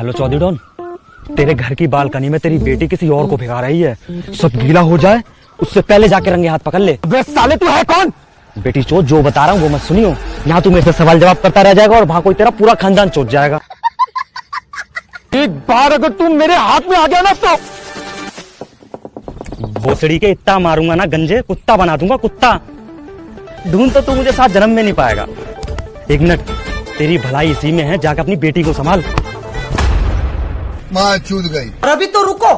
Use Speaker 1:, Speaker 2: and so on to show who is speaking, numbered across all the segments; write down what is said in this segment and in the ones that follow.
Speaker 1: Hello Chaudhary don तेरे घर की बालकनी में तेरी बेटी किसी और को भिगा रही है। सब गीला हो जाए उससे पहले जाके रंगे हाथ पकड़ ले।
Speaker 2: वे साले तू है कौन?
Speaker 1: बेटी चोत जो बता रहा हूँ वो मत सुनियो। यहाँ तू मेरे से सवाल जवाब करता रह जाएगा और वहाँ कोई तेरा पूरा खानदान चोट जाएगा।
Speaker 2: एक बार अगर तू मेरे हाथ में आ गया ना तो।
Speaker 1: भोसड़ी के इतना मारूँगा ना गंजे कुत्ता बना दूँगा कुत्ता। ढूंढ तो तू मुझे साथ जन्म में नहीं पाएगा। एक मिनट तेरी भलाई इसी में है जाकर अपनी बेटी को संभाल।
Speaker 3: माँ चूत गई।
Speaker 4: और अभी तो रुको।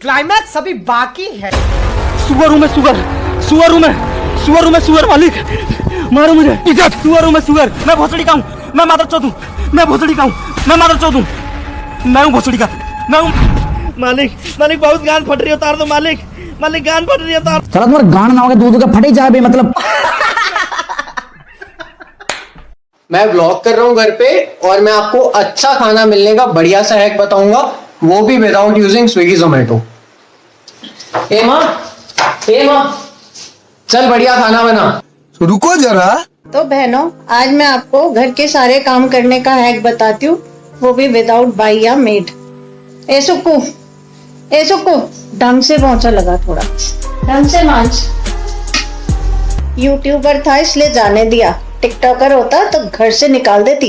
Speaker 4: क्लाइमैक्स अभी बाकी है।
Speaker 1: सुअर हूँ मैं सुअर। सुअर हूँ मैं। सुअर हूँ मैं सुअर मालिक। मारो मुझे। सुअर हूँ मैं सुअर। मैं भोसड़ी का हूँ। मैं मादर चौथ हूँ। मैं भोसड़ी का हूँ। मैं मादर चौथ हूँ। मैं हूँ भोसड़ी का। मैं हूँ
Speaker 5: मालिक मालिक बहुत गान फट रही है उतार दो मालिक। मालिक गान फट रही है उतार
Speaker 6: चलो तुम्हारा गान ना होगा दूध का फटे जाए मतलब
Speaker 7: मैं ब्लॉग कर रहा हूँ घर पे और मैं आपको अच्छा खाना मिलने का बढ़िया सा हैक बताऊँगा। वो भी विदाउट यूजिंग स्विगी जोमेटो ए माँ ए माँ चल बढ़िया खाना बना।
Speaker 3: रुको जरा।
Speaker 8: तो बहनों आज मैं आपको घर के सारे काम करने का हैक बताती हूँ। वो भी विदाउट बाई या मेड ए सुक्कू ए सुक्कू ढंग से पहुँचा लगा थोड़ा। ढंग से मांझ। यूट्यूबर था इसलिए जाने दिया। टिकटॉकर होता तो घर से निकाल देती।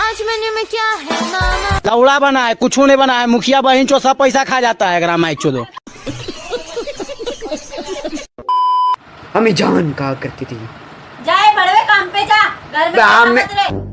Speaker 9: आज मेन्यू में क्या है मामा?
Speaker 5: लौड़ा बना है कुछ नहीं बना है मुखिया बहन चो सब पैसा खा जाता है अगर माइक चो
Speaker 4: हमें जान कहा करती थी।
Speaker 9: जाए बड़वे काम पे जा घर में